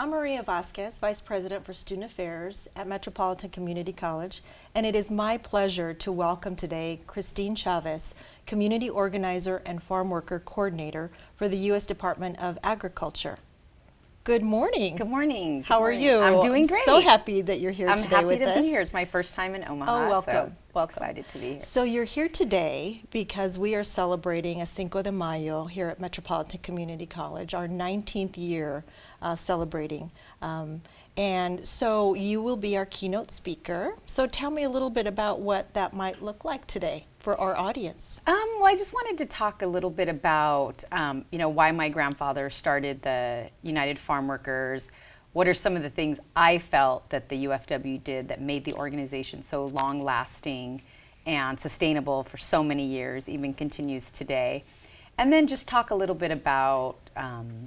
I'm Maria Vasquez, Vice President for Student Affairs at Metropolitan Community College, and it is my pleasure to welcome today Christine Chavez, Community Organizer and Farm Worker Coordinator for the U.S. Department of Agriculture. Good morning. Good morning. Good How morning. are you? I'm doing great. I'm so happy that you're here I'm today happy with to us. be here. It's my first time in Omaha. Oh, welcome. So welcome. Excited to be here. So you're here today because we are celebrating a Cinco de Mayo here at Metropolitan Community College, our 19th year uh, celebrating. Um, and so you will be our keynote speaker. So tell me a little bit about what that might look like today for our audience. Um, well, I just wanted to talk a little bit about, um, you know, why my grandfather started the United Farm Workers. What are some of the things I felt that the UFW did that made the organization so long-lasting and sustainable for so many years, even continues today. And then just talk a little bit about um,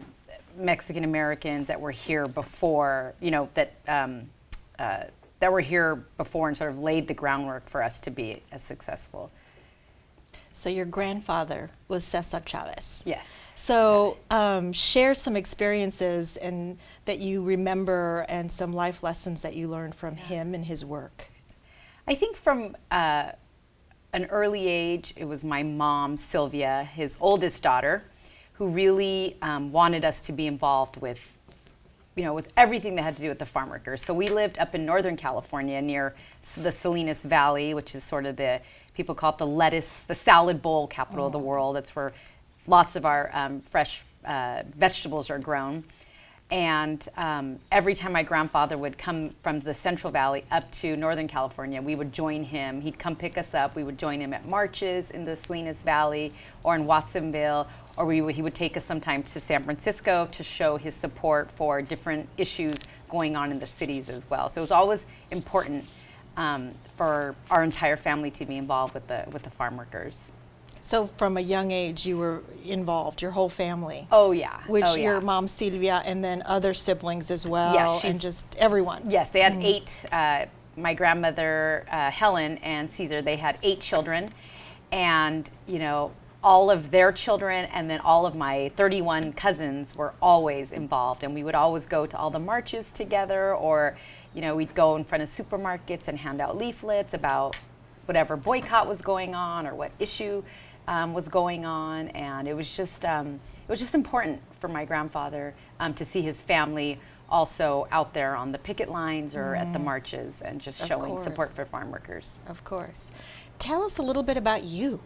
Mexican Americans that were here before, you know, that um, uh, that were here before and sort of laid the groundwork for us to be as successful. So your grandfather was Cesar Chavez. Yes. So um, share some experiences and that you remember and some life lessons that you learned from him and his work. I think from uh, an early age, it was my mom, Sylvia, his oldest daughter, who really um, wanted us to be involved with, you know, with everything that had to do with the farm workers. So we lived up in Northern California near the Salinas Valley, which is sort of the, people call it the lettuce, the salad bowl capital of the world. That's where lots of our um, fresh uh, vegetables are grown. And um, every time my grandfather would come from the Central Valley up to Northern California, we would join him. He'd come pick us up. We would join him at marches in the Salinas Valley or in Watsonville, or we he would take us sometimes to San Francisco to show his support for different issues going on in the cities as well. So it was always important um, for our entire family to be involved with the, with the farm workers. So from a young age, you were involved, your whole family. Oh yeah. Which oh, yeah. your mom Sylvia and then other siblings as well, Yes, and just everyone. Yes, they had eight. Uh, my grandmother uh, Helen and Cesar, they had eight children, and you know all of their children, and then all of my 31 cousins were always involved, and we would always go to all the marches together, or you know we'd go in front of supermarkets and hand out leaflets about whatever boycott was going on or what issue um, was going on, and it was just um, it was just important for my grandfather um, to see his family also out there on the picket lines or at the marches and just Of showing support for farm workers. Of course. Tell us a little bit about you.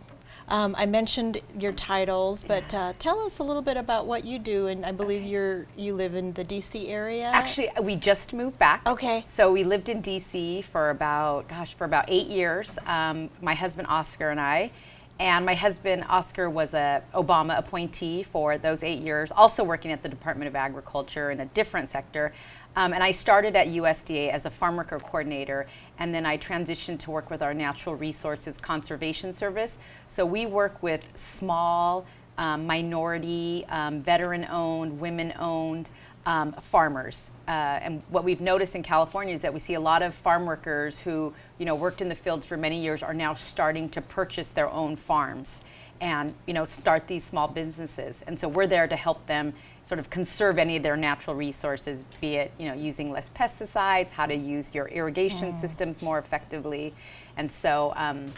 Um, I mentioned your titles, but uh, tell us a little bit about what you do. And I believe you're you live in the D.C. area. Actually, we just moved back. Okay. So we lived in D.C. for about, gosh, for about eight years. Um, my husband Oscar and I, and my husband Oscar was a Obama appointee for those eight years, also working at the Department of Agriculture in a different sector. Um, and I started at USDA as a farm worker coordinator, and then I transitioned to work with our Natural Resources Conservation Service. So we work with small, um, minority, um, veteran-owned, women-owned um, farmers. Uh, and what we've noticed in California is that we see a lot of farm workers who, you know, worked in the fields for many years are now starting to purchase their own farms and, you know, start these small businesses. And so we're there to help them sort of conserve any of their natural resources, be it, you know, using less pesticides, how to use your irrigation systems more effectively. And so, um,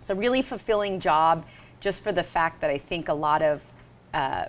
it's a really fulfilling job just for the fact that I think a lot of, uh,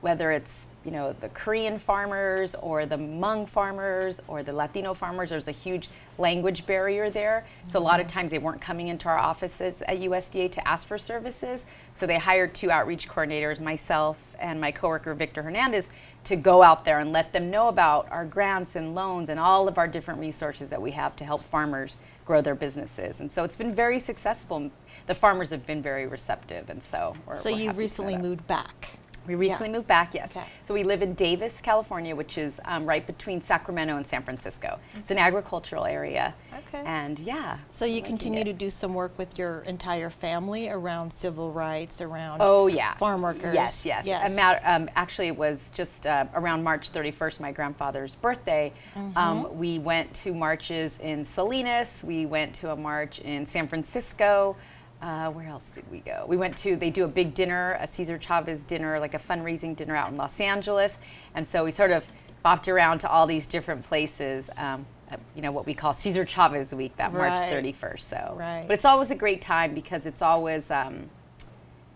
whether it's you know the Korean farmers or the Hmong farmers or the Latino farmers, there's a huge language barrier there. So a lot of mm-hmm. times they weren't coming into our offices at USDA to ask for services. So they hired two outreach coordinators, myself and my coworker Victor Hernandez, to go out there and let them know about our grants and loans and all of our different resources that we have to help farmers grow their businesses. And so it's been very successful. The farmers have been very receptive, and so we're, So we're you recently moved back. We recently moved back, yes. Okay. So we live in Davis, California, which is um, right between Sacramento and San Francisco. It's an agricultural area. Okay. And yeah. So you continue it. to do some work with your entire family around civil rights, around Oh yeah, farm workers. Yes, yes. yes. A mat- um, actually, it was just uh, around March 31st, my grandfather's birthday. Mm-hmm. Um, we went to marches in Salinas. We went to a march in San Francisco. Uh, where else did we go? We went to. They do a big dinner, a Cesar Chavez dinner, like a fundraising dinner out in Los Angeles, and so we sort of bopped around to all these different places. Um, uh, you know what we call Cesar Chavez Week, that March 31st. So, Right. but it's always a great time because it's always, um,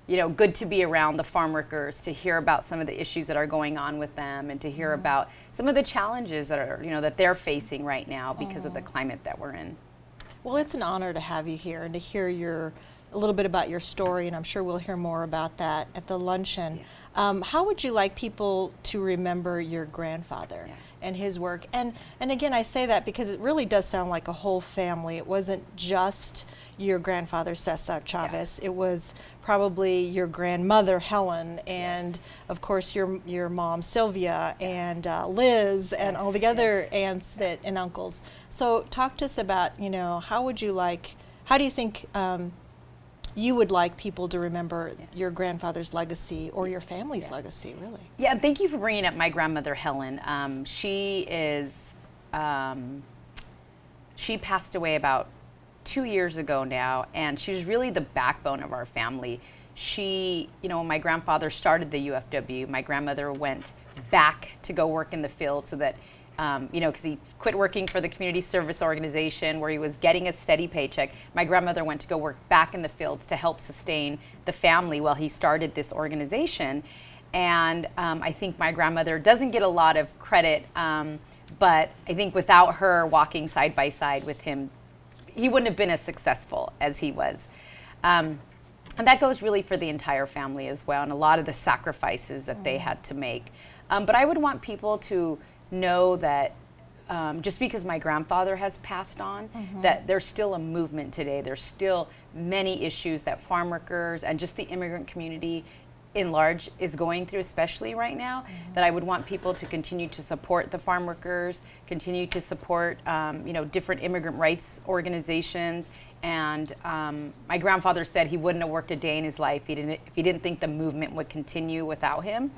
you know, good to be around the farm workers to hear about some of the issues that are going on with them and to hear Mm-hmm. about some of the challenges that are, you know, that they're facing right now because of the Mm-hmm. climate that we're in. Well, it's an honor to have you here and to hear your a little bit about your story, and I'm sure we'll hear more about that at the luncheon. Um, how would you like people to remember your grandfather Yeah. and his work? And and again, I say that because it really does sound like a whole family. It wasn't just your grandfather Cesar Chavez. It was probably your grandmother Helen, and Yes. of course your your mom Sylvia and uh, Liz and all the other aunts that and uncles. So talk to us about you know how would you like how do you think um, you would like people to remember your grandfather's legacy or your family's legacy really? Yeah, and thank you for bringing up my grandmother Helen. Um, she is, um, she passed away about two years ago now, and she was really the backbone of our family. She, you know, my grandfather started the UFW, my grandmother went back to go work in the field so that, um, you know, because he quit working for the community service organization where he was getting a steady paycheck. My grandmother went to go work back in the fields to help sustain the family while he started this organization. And um, I think my grandmother doesn't get a lot of credit, um, but I think without her walking side by side with him, he wouldn't have been as successful as he was. Um, and that goes really for the entire family as well, and a lot of the sacrifices that they had to make. Um, but I would want people to know that um, just because my grandfather has passed on, that there's still a movement today. There's still many issues that farm workers and just the immigrant community in large is going through, especially right now, that I would want people to continue to support the farm workers, continue to support, um, you know, different immigrant rights organizations. And um, my grandfather said he wouldn't have worked a day in his life he didn't, if he didn't think the movement would continue without him,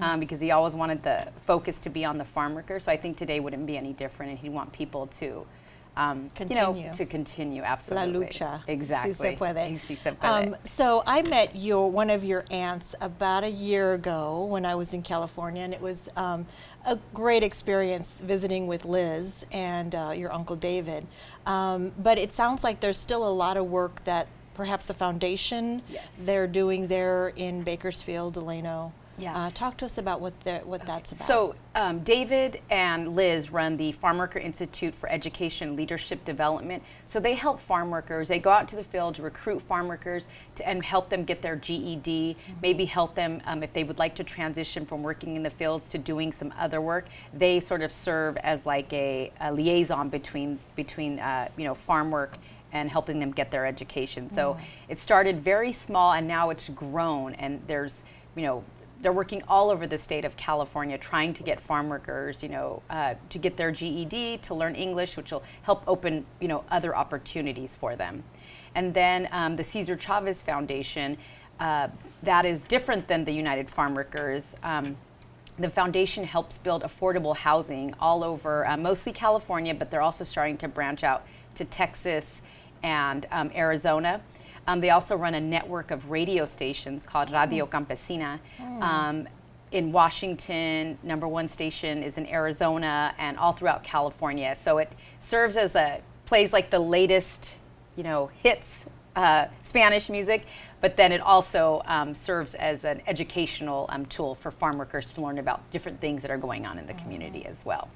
um, because he always wanted the focus to be on the farm workers. So I think today wouldn't be any different, and he'd want people to. Um, You Continue. know, to continue, absolutely. La lucha. Exactly. Si se puede. Si se puede. Um, so I met your one of your aunts about a year ago when I was in California, and it was um, a great experience visiting with Liz and uh, your uncle David. Um, but it sounds like there's still a lot of work that perhaps the foundation Yes. they're doing there in Bakersfield, Delano. Yeah. Uh, talk to us about what the, what that's about. So, um, David and Liz run the Farm Worker Institute for Education Leadership Development. So, they help farm workers. They go out to the field to recruit farm workers to, and help them get their GED, maybe help them um, if they would like to transition from working in the fields to doing some other work. They sort of serve as like a, a liaison between, between uh, you know, farm work and helping them get their education. So it started very small and now it's grown and there's, you know, they're working all over the state of California trying to get farm workers, you know, uh, to get their GED, to learn English, which will help open, you know, other opportunities for them. And then um, the Cesar Chavez Foundation, uh, that is different than the United Farm Workers. Um, the foundation helps build affordable housing all over, uh, mostly California, but they're also starting to branch out to Texas and um, Arizona. Um, they also run a network of radio stations called Radio Campesina. Um, in Washington, number one station is in Arizona, and all throughout California. So it serves as a plays like the latest, you know, hits uh, Spanish music, but then it also um, serves as an educational um, tool for farm workers to learn about different things that are going on in the community as well.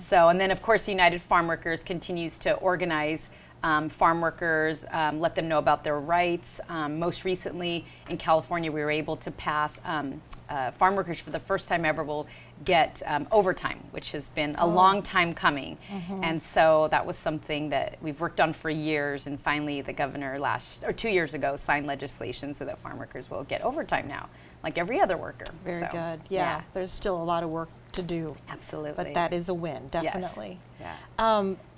So, and then of course, United Farm Workers continues to organize um, farm workers, um, let them know about their rights. Um, most recently in California, we were able to pass um, uh, farm workers for the first time ever will get um, overtime, which has been a long time coming. And so that was something that we've worked on for years. And finally, the governor last or two years ago signed legislation so that farm workers will get overtime now, like every other worker. Very So, good. Yeah, there's still a lot of work to do. absolutely. But that is a win, Yes. definitely. Yeah.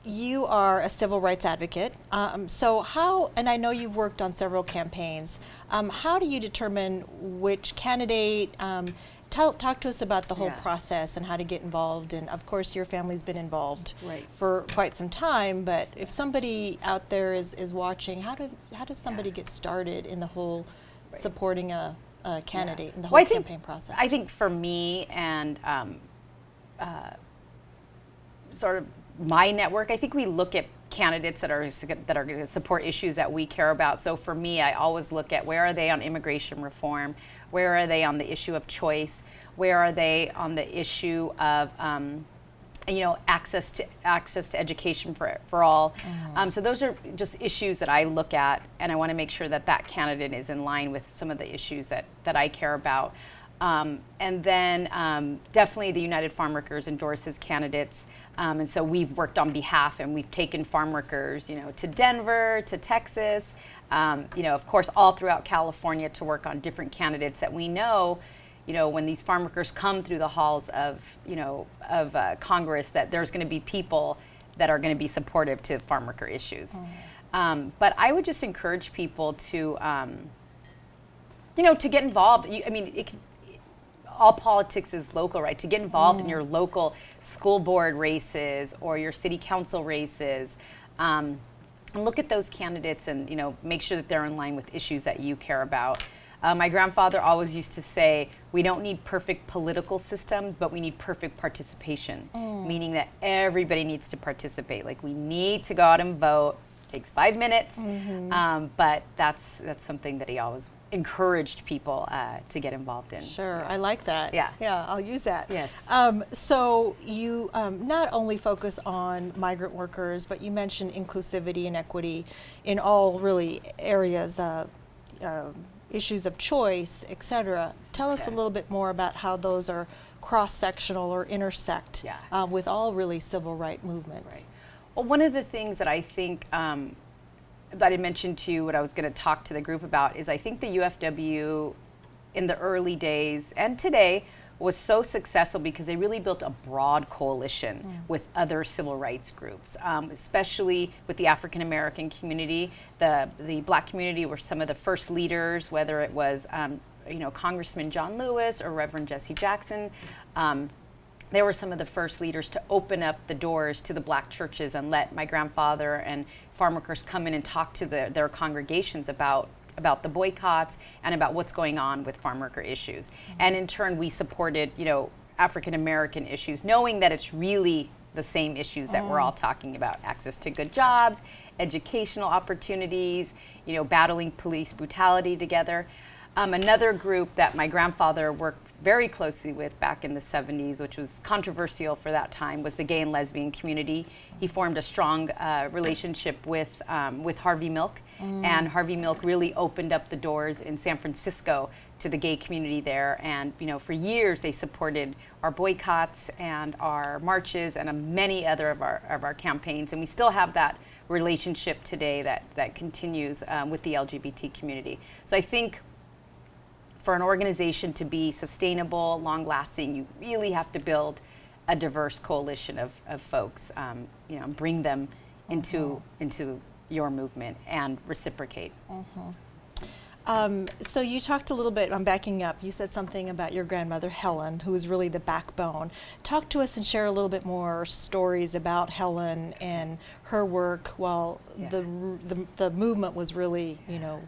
You are a civil rights advocate. Um, so how, and I know you've worked on several campaigns. Um, how do you determine which candidate? Um, tell, talk to us about the whole Yeah. process and how to get involved. And of course, your family's been involved Right. for quite some time. But if somebody out there is, is watching, how do how does somebody get started in the whole supporting a, a candidate in the whole Well, I think- campaign process? I think for me and um, sort of my network, I think we look at candidates that are that are going to support issues that we care about. So for me, I always look at where are they on immigration reform, where are they on the issue of choice, where are they on the issue of um, you know access to access to education for for all. Um, so those are just issues that I look at, and I want to make sure that that candidate is in line with some of the issues that that I care about. Um, and then um, definitely the United Farm Workers endorses candidates. Um, and so we've worked on behalf and we've taken farm workers, you know, to Denver, to Texas, um, you know, of course, all throughout California to work on different candidates that we know, you know, when these farm workers come through the halls of, you know, of uh, Congress, that there's going to be people that are going to be supportive to farm worker issues. Mm-hmm. Um, but I would just encourage people to, um, you know, to get involved. You, I mean, it all politics is local, right? To get involved mm. in your local school board races or your city council races. Um, and look at those candidates and you know make sure that they're in line with issues that you care about. Uh, my grandfather always used to say, "We don't need perfect political systems, but we need perfect participation." Mm. Meaning that everybody needs to participate. Like we need to go out and vote. It takes five minutes, mm-hmm. um, but that's that's something that he always encouraged people uh, to get involved in. Sure, yeah. I like that. Yeah. Yeah, I'll use that. Yes. Um, so you um, not only focus on migrant workers, but you mentioned inclusivity and equity in all really areas, uh, uh, issues of choice, et cetera. Tell us okay. a little bit more about how those are cross-sectional or intersect yeah. Uh, with all really civil rights movements. Right. Well, one of the things that I think um, that I mentioned to you, what I was going to talk to the group about, is I think the UFW in the early days and today was so successful because they really built a broad coalition yeah. with other civil rights groups, um, especially with the African American community. The, the black community were some of the first leaders, whether it was um, you know, Congressman John Lewis or Reverend Jesse Jackson. Um, they were some of the first leaders to open up the doors to the black churches and let my grandfather and farm workers come in and talk to the, their congregations about about the boycotts and about what's going on with farm worker issues. Mm-hmm. And in turn, we supported, you know, African American issues, knowing that it's really the same issues that mm. we're all talking about: access to good jobs, educational opportunities, you know, battling police brutality together. Um, another group that my grandfather worked very closely with back in the 70s, which was controversial for that time, was the gay and lesbian community. He formed a strong uh, relationship with, um, with Harvey Milk, mm. and Harvey Milk really opened up the doors in San Francisco to the gay community there. And you know, for years they supported our boycotts and our marches and uh, many other of our, of our campaigns. And we still have that relationship today that, that continues um, with the LGBT community. So I think for an organization to be sustainable, long lasting, you really have to build a diverse coalition of, of folks, um, you know, bring them into, mm-hmm. into your movement and reciprocate. Mm-hmm. Um, so you talked a little bit, I'm backing up, you said something about your grandmother Helen, who was really the backbone. Talk to us and share a little bit more stories about Helen and her work while yeah. the, the, the movement was really, you know,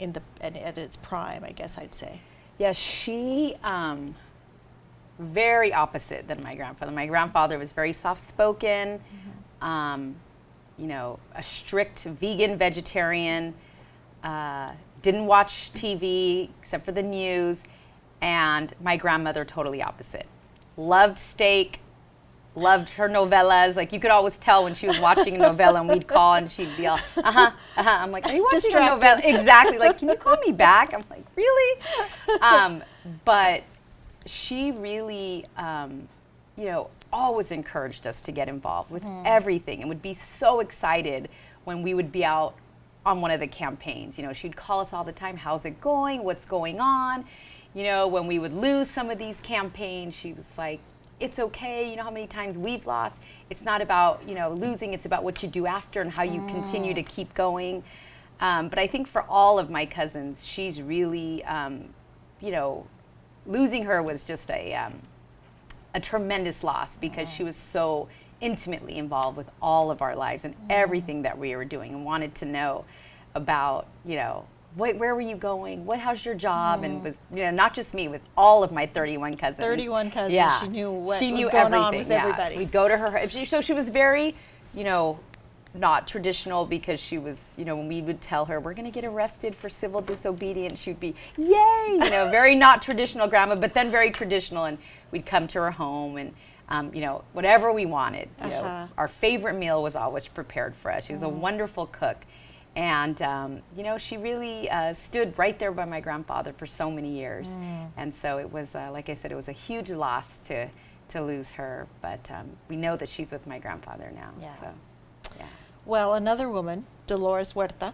in the at, at its prime, I guess I'd say. Yeah, she um, very opposite than my grandfather. My grandfather was very soft spoken, mm-hmm. um, you know, a strict vegan vegetarian. Uh, didn't watch TV except for the news, and my grandmother totally opposite. Loved steak, loved her novellas. Like you could always tell when she was watching a novella, and we'd call, and she'd be all, uh huh, uh huh. I'm like, are you watching Distracted. a novella? Exactly. Like, can you call me back? I'm like, really? Um, but she really, um, you know, always encouraged us to get involved with mm. everything, and would be so excited when we would be out on one of the campaigns. You know, she'd call us all the time. How's it going? What's going on? You know, when we would lose some of these campaigns, she was like, it's okay. You know how many times we've lost. It's not about you know losing. It's about what you do after and how you mm. continue to keep going. Um, but I think for all of my cousins, she's really, um, you know, losing her was just a um, a tremendous loss because mm. she was so intimately involved with all of our lives and mm. everything that we were doing and wanted to know about you know Wait, where were you going? What? How's your job? And was you know not just me, with all of my 31 cousins. 31 cousins. Yeah, She knew what she was knew everything, with yeah. everybody. We'd go to her. she- So she was very, you know, not traditional because she was, you know, when we would tell her we're going to get arrested for civil disobedience, she'd be, yay, you know, very not traditional grandma, but then very traditional. And we'd come to her home and, um, you know, whatever we wanted. You Uh-huh. know, our favorite meal was always prepared for us. She was a wonderful cook. And, um, you know, she really uh, stood right there by my grandfather for so many years. And so it was, uh, like I said, it was a huge loss to, to lose her. But um, we know that she's with my grandfather now. Yeah. So, yeah. Well, another woman, Dolores Huerta.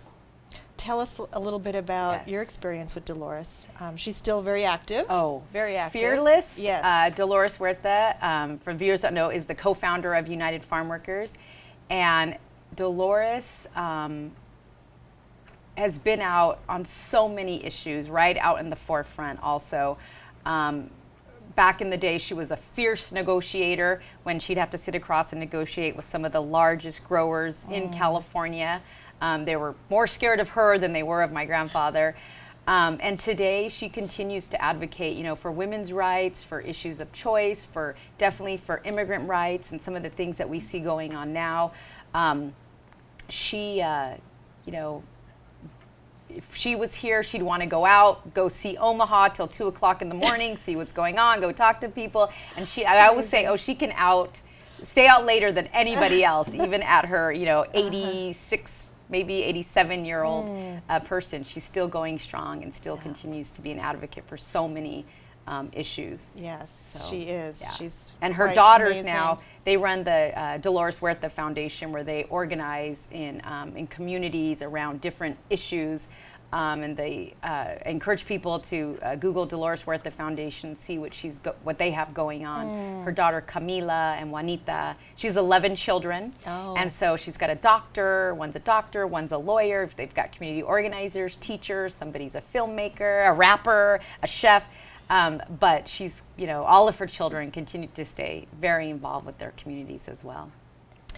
Tell us a little bit about your experience with Dolores. Um, she's still very active. Oh, very active. Fearless. Yes. Uh, Dolores Huerta, um, for viewers that know, is the co-founder of United Farm Workers, and Dolores um, has been out on so many issues, right out in the forefront. Also. Um, Back in the day, she was a fierce negotiator when she'd have to sit across and negotiate with some of the largest growers in California. Um, they were more scared of her than they were of my grandfather. Um, and today, she continues to advocate, you know, for women's rights, for issues of choice, for definitely for immigrant rights, and some of the things that we see going on now. Um, she, uh, you know, if she was here, she'd want to go out, go see Omaha till two o'clock in the morning, see what's going on, go talk to people. And she, I always say, oh, she can out, stay out later than anybody else, even at her, you know, 86, maybe 87 year old uh, person. She's still going strong and still continues to be an advocate for so many um, issues. Yes, So, she is. yeah. She's and her daughters amazing. now they run the uh, Dolores Huerta Foundation, where they organize in um, in communities around different issues. Um, and they uh, encourage people to uh, Google Dolores Huerta Foundation, see what she's what they have going on. Mm. Her daughter Camila and Juanita. She's 11 children, Oh. and so she's got a doctor. One's a doctor. One's a lawyer. They've got community organizers, teachers. Somebody's a filmmaker, a rapper, a chef. Um, but she's, you know, all of her children continue to stay very involved with their communities as well.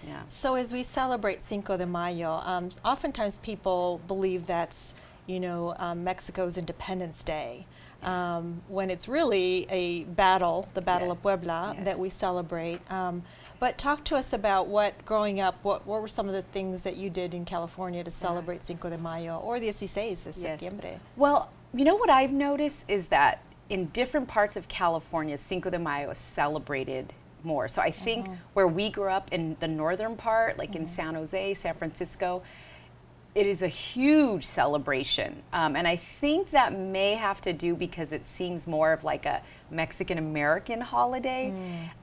Yeah. So as we celebrate Cinco de Mayo, um, oftentimes people believe that's, you know, um, Mexico's Independence Day, um, when it's really a battle, the Battle Yeah. of Puebla, Yes. that we celebrate. Um, but talk to us about what, growing up, what, what were some of the things that you did in California to celebrate Cinco de Mayo or 16 de Yes. septiembre? Well, you know what I've noticed is that in different parts of California, Cinco de Mayo is celebrated more. So I think oh. where we grew up in the northern part, like in mm-hmm. San Jose, San Francisco, it is a huge celebration. Um, and I think that may have to do because it seems more of like a Mexican American holiday.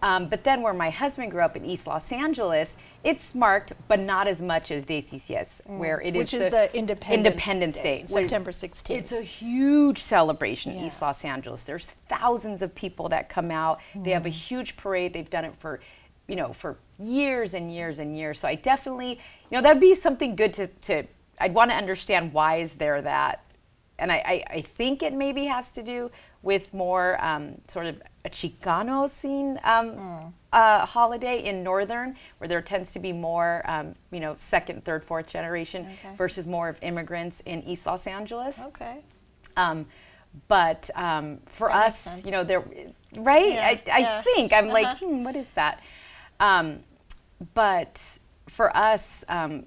Um, but then where my husband grew up in East Los Angeles, it's marked, but not as much as Dieciséis, where it is Which is the Independence Independence Day, Day, September 16th. It's a huge celebration in East Los Angeles. There's thousands of people that come out. They have a huge parade. They've done it for, you know, for years and years and years. So I definitely, you know, that'd be something good to, to I'd want to understand why is there that, and I, I, I think it maybe has to do with more um, sort of a Chicano scene um, uh, holiday in Northern, where there tends to be more, um, you know, second, third, fourth generation Okay. versus more of immigrants in East Los Angeles. okay. Um, but um, for That us, you know, there, right? Yeah, I, I yeah. think I'm like, Uh-huh. hmm, what is that? Um, but for us, um,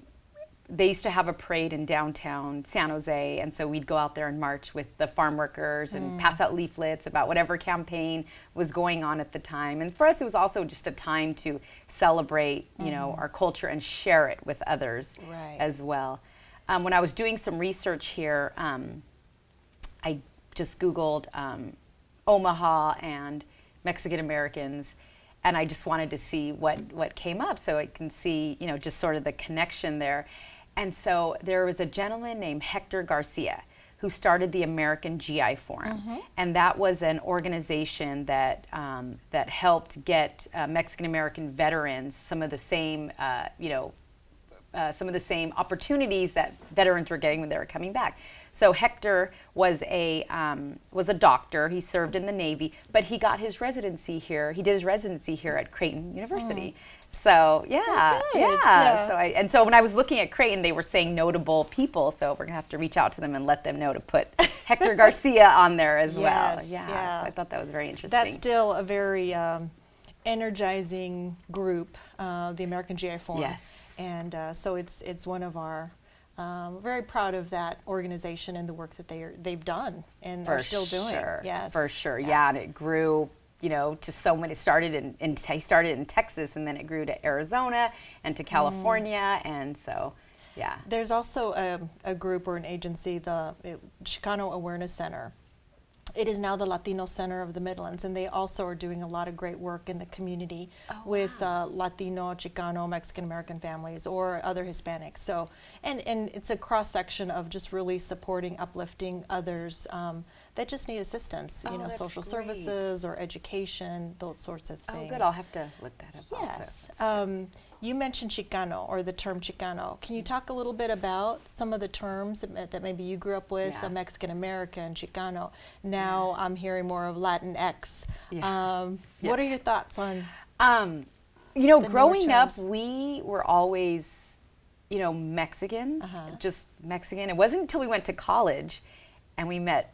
they used to have a parade in downtown San Jose, and so we'd go out there and march with the farm workers and Mm. pass out leaflets about whatever campaign was going on at the time. And for us, it was also just a time to celebrate, you know, our culture and share it with others Mm-hmm. Right. as well. Um, when I was doing some research here, um, I just Googled um, Omaha and Mexican Americans, and I just wanted to see what, what came up so I can see, you know, just sort of the connection there. And so there was a gentleman named Hector Garcia who started the American GI Forum, and that was an organization that um, that helped get uh, Mexican American veterans some of the same, uh, you know, uh, some of the same opportunities that veterans were getting when they were coming back. So Hector was a um, was a doctor. He served in the Navy, but he got his residency here. He did his residency here at Creighton University. So yeah, yeah. Yeah. So I and so when I was looking at Creighton, they were saying notable people. So we're gonna have to reach out to them and let them know to put Hector Garcia on there as well. Yeah. yeah. So I thought that was very interesting. That's still a very um, energizing group, uh, the American GI Forum. Yes. And uh, so it's it's one of our. Um, very proud of that organization and the work that they are, they've done and are still doing. Sure. Yes. For sure. Yeah. and it grew, you know, to so many. It started in, in he started in Texas, and then it grew to Arizona and Mm. to California, and so, yeah. There's also a, a group or an agency, the it, Chicano Awareness Center. It is now the Latino Center of the Midlands, and they also are doing a lot of great work in the community Oh, with uh, Latino, Chicano, Mexican American families or other Hispanics. So, and, and it's a cross section of just really supporting, uplifting others um, that just need assistance, you Oh, know, social great. services or education, those sorts of things. Oh, good. I'll have to look that up. Yes. Um, you mentioned Chicano or the term Chicano. Can you talk a little bit about some of the terms that, that maybe you grew up with, Yeah. a Mexican American, Chicano? Now I'm hearing more of Latinx. Yeah. Um, Yeah. What are your thoughts on? Um, you know, growing up, we were always, you know, Mexicans, Uh-huh. just Mexican. It wasn't until we went to college and we met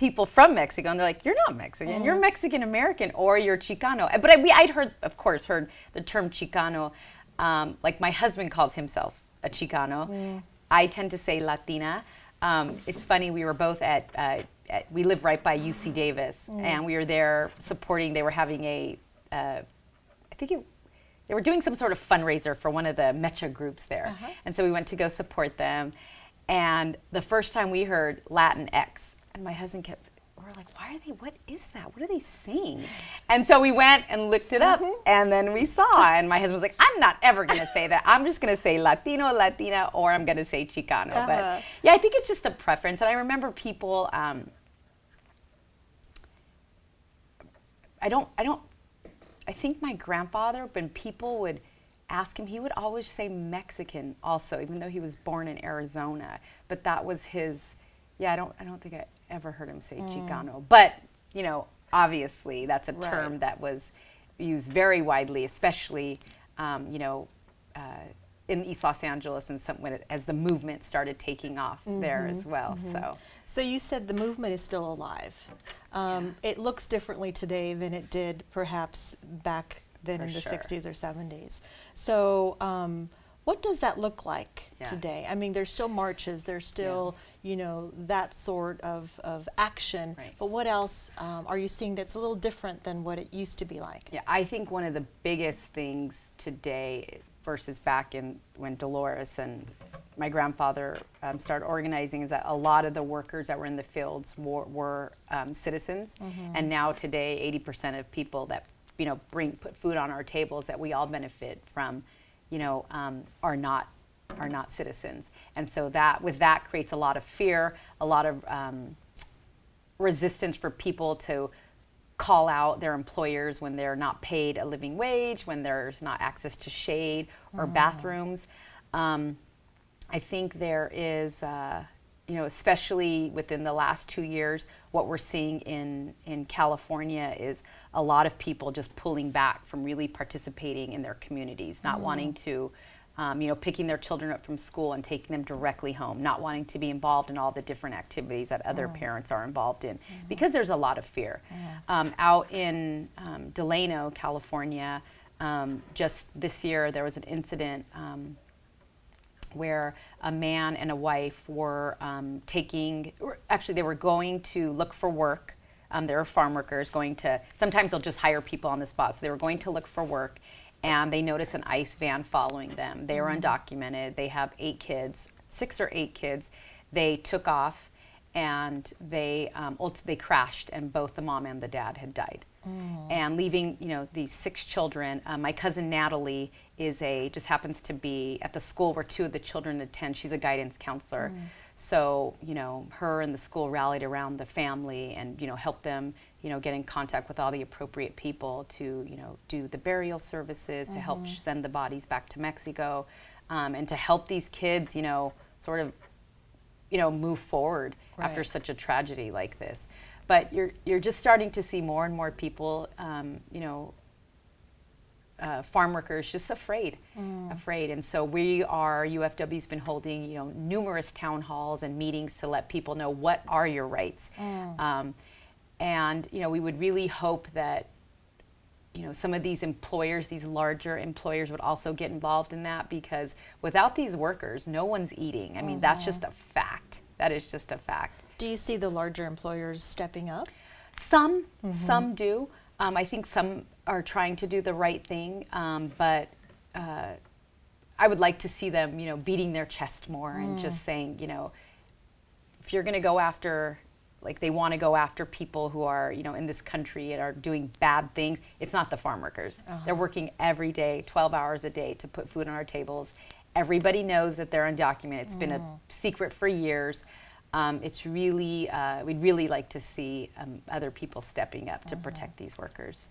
people from Mexico, and they're like, "You're not Mexican. You're Mexican American, or you're Chicano." But I, we, I'd heard, of course, heard the term Chicano. Um, like my husband calls himself a Chicano. I tend to say Latina. Um, it's funny. We were both at, uh, at. We live right by UC Davis, and we were there supporting. They were having a. Uh, I think it, they were doing some sort of fundraiser for one of the MEChA groups there. And so we went to go support them. And the first time we heard Latin X, and my husband kept, we are like, why are they, what is that? What are they saying? And so we went and looked it up, and then we saw, and my husband was like, I'm not ever gonna say that. I'm just gonna say Latino, Latina, or I'm gonna say Chicano. Uh-huh. But yeah, I think it's just a preference. And I remember people, um, I don't, I don't, I think my grandfather, when people would ask him, he would always say Mexican also, even though he was born in Arizona. But that was his, yeah, I don't, I don't think I ever heard him say Chicano. But, you know, obviously that's a Right. term that was used very widely, especially, um, you know, uh, in East Los Angeles and some, when it, as the movement started taking off there as well. So, So you said the movement is still alive. Um, It looks differently today than it did perhaps back then For in the sure. 60s or 70s. So um, what does that look like Yeah. today? I mean, there's still marches, there's still, you know, that sort of, of action. Right. But what else um, are you seeing that's a little different than what it used to be like? Yeah, I think one of the biggest things today versus back in when Dolores and my grandfather um, started organizing is that a lot of the workers that were in the fields were, were um, citizens, and now today, 80% of people that you know bring put food on our tables that we all benefit from, you know, um, are not are not citizens, and so that with that creates a lot of fear, a lot of um, resistance for people to call out their employers when they're not paid a living wage, when there's not access to shade or bathrooms. Um, I think there is, uh, you know, especially within the last two years, what we're seeing in, in California is a lot of people just pulling back from really participating in their communities, not wanting to, um, you know, picking their children up from school and taking them directly home, not wanting to be involved in all the different activities that other parents are involved in, because there's a lot of fear. Um, out in um, Delano, California, um, just this year there was an incident. Um, where a man and a wife were um, taking, actually they were going to look for work. Um, they were farm workers going to, sometimes they'll just hire people on the spot. So they were going to look for work and they notice an ICE van following them. They were undocumented. They have eight kids, six or eight kids. They took off and they, um, they crashed and both the mom and the dad had died and leaving you know these six children. Uh, my cousin Natalie is a just happens to be at the school where two of the children attend. She's a guidance counselor, so you know her and the school rallied around the family and you know helped them you know get in contact with all the appropriate people to you know do the burial services to help sh- send the bodies back to Mexico, um, and to help these kids you know sort of you know move forward after such a tragedy like this. But you're you're just starting to see more and more people um, you know uh, farm workers just afraid, afraid. And so we are, UFW's been holding, you know, numerous town halls and meetings to let people know what are your rights. Um, and, you know, we would really hope that you know, some of these employers, these larger employers would also get involved in that because without these workers, no one's eating. I mean, that's just a fact. That is just a fact. Do you see the larger employers stepping up? Some, some do. Um, I think some are trying to do the right thing, um, but uh, I would like to see them, you know, beating their chest more and just saying, you know, if you're going to go after like they want to go after people who are you know in this country and are doing bad things. It's not the farm workers. They're working every day 12 hours a day to put food on our tables. Everybody knows that they're undocumented. It's been a secret for years. Um, it's really uh, we'd really like to see um, other people stepping up to protect these workers.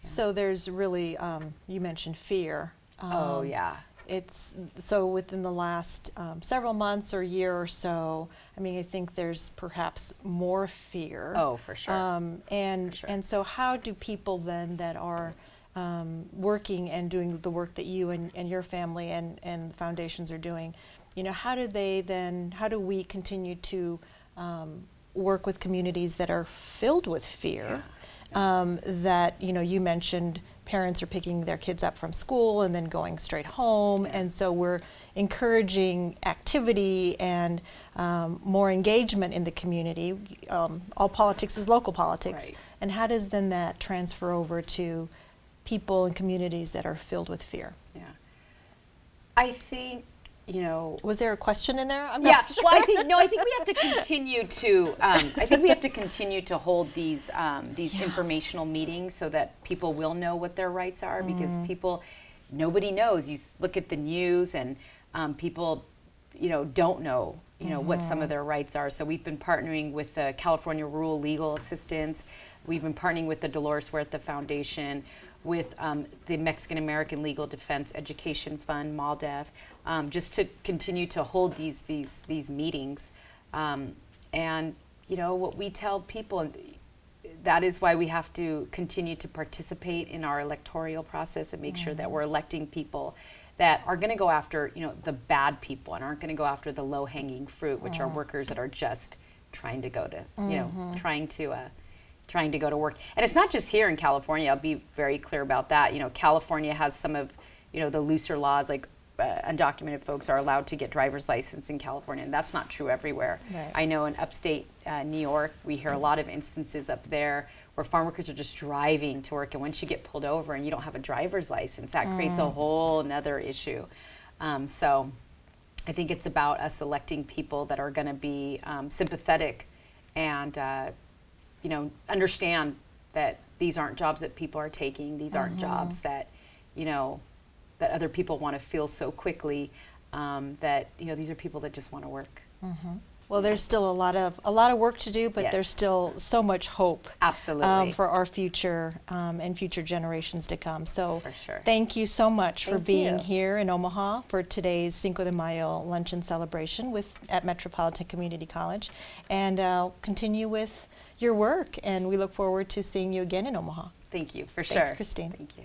So there's really, um, you mentioned fear. oh Um, yeah It's so within the last um, several months or year or so. I mean, I think there's perhaps more fear. Oh, for sure. Um, and sure. and so, how do people then that are um, working and doing the work that you and, and your family and and foundations are doing, you know, how do they then? How do we continue to um, work with communities that are filled with fear? um, that you know you mentioned parents are picking their kids up from school and then going straight home. And so we're encouraging activity and um, more engagement in the community um, all politics is local politics. Right. and how does then that transfer over to people and communities that are filled with fear? Yeah. I think you know. Was there a question in there? I'm yeah not sure. well i think no i think we have to continue to um, i think we have to continue to hold these um, these informational meetings so that people will know what their rights are because Mm. people nobody knows. You look at the news and um, people you know don't know you know what Mm-hmm. some of their rights are. So we've been partnering with the california rural legal assistance. We've been partnering with the dolores huerta foundation with um, the Mexican American Legal Defense Education Fund, MALDEF, um, just to continue to hold these these these meetings. Um, and you know what we tell people, and that is why we have to continue to participate in our electoral process and make sure that we're electing people that are going to go after you know the bad people and aren't going to go after the low hanging fruit, which are workers that are just trying to go to you know trying to. Uh, trying to go to work. And it's not just here in California. I'll be very clear about that. You know, California has some of, you know, the looser laws like uh, undocumented folks are allowed to get driver's license in California, and that's not true everywhere. Right. I know in upstate uh, New York, we hear a lot of instances up there where farm workers are just driving to work, and once you get pulled over and you don't have a driver's license, that creates a whole another issue. Um, so I think it's about us electing people that are going to be um, sympathetic and uh, you know understand that these aren't jobs that people are taking. These aren't jobs that you know that other people want to fill so quickly. Um, that you know these are people that just want to work. Well there's still a lot of a lot of work to do but Yes. there's still so much hope Absolutely. um, for our future um, and future generations to come. So For sure. thank you so much for being you. here in Omaha for today's Cinco de Mayo luncheon celebration with at Metropolitan Community College, and uh, continue with your work. And we look forward to seeing you again in Omaha. Thank you for Thanks, sure. Christine. Thank you.